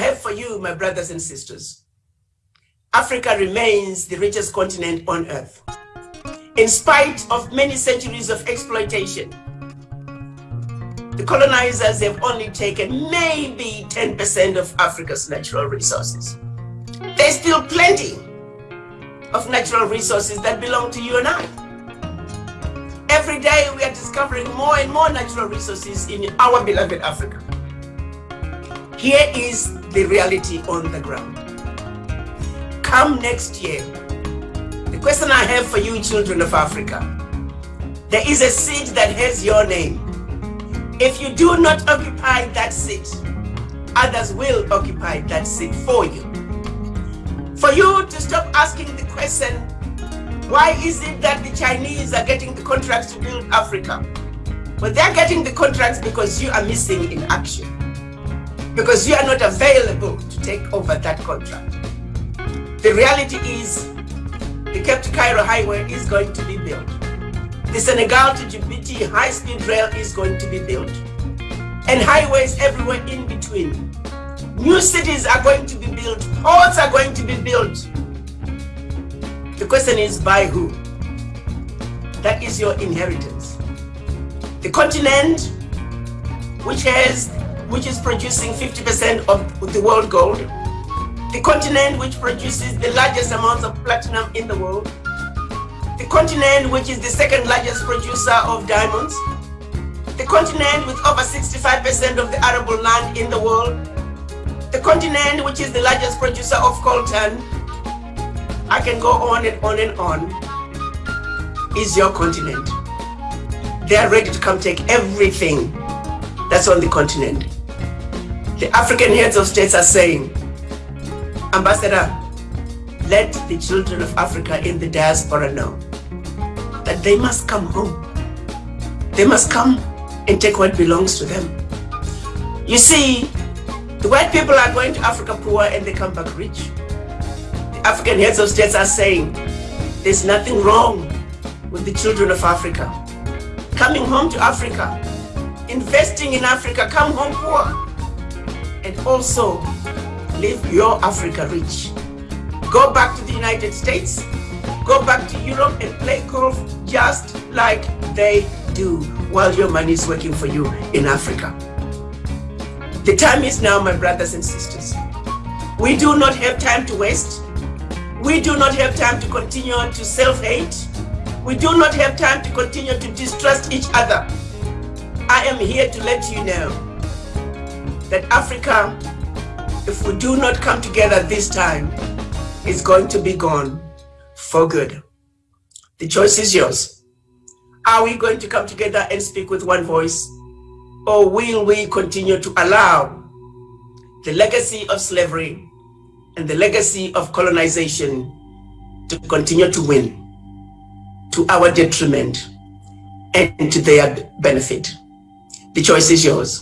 have for you, my brothers and sisters, Africa remains the richest continent on earth. In spite of many centuries of exploitation, the colonizers have only taken maybe 10% of Africa's natural resources. There's still plenty of natural resources that belong to you and I. Every day we are discovering more and more natural resources in our beloved Africa. Here is the reality on the ground. Come next year, the question I have for you children of Africa, there is a seat that has your name. If you do not occupy that seat, others will occupy that seat for you. For you to stop asking the question, why is it that the Chinese are getting the contracts to build Africa? Well, they're getting the contracts because you are missing in action. Because you are not available to take over that contract. The reality is, the Cape to Cairo highway is going to be built. The Senegal to Djibouti high-speed rail is going to be built. And highways everywhere in between. New cities are going to be built. Ports are going to be built. The question is by who? That is your inheritance. The continent, which has, which is producing 50% of the world gold, the continent which produces the largest amounts of platinum in the world, the continent which is the second largest producer of diamonds, the continent with over 65% of the arable land in the world, the continent which is the largest producer of coltan, I can go on and on and on, is your continent. They are ready to come take everything that's on the continent. The African heads of states are saying, Ambassador, let the children of Africa in the diaspora know that they must come home. They must come and take what belongs to them. You see, the white people are going to Africa poor and they come back rich. The African heads of states are saying there's nothing wrong with the children of Africa. Coming home to Africa, investing in Africa, come home poor. And also live your Africa rich. Go back to the United States, go back to Europe and play golf just like they do while your money is working for you in Africa. The time is now, my brothers and sisters. We do not have time to waste. We do not have time to continue to self-hate. We do not have time to continue to distrust each other. I am here to let you know that Africa, if we do not come together this time, is going to be gone for good. The choice is yours. Are we going to come together and speak with one voice? Or will we continue to allow the legacy of slavery and the legacy of colonization to continue to win to our detriment and to their benefit? The choice is yours.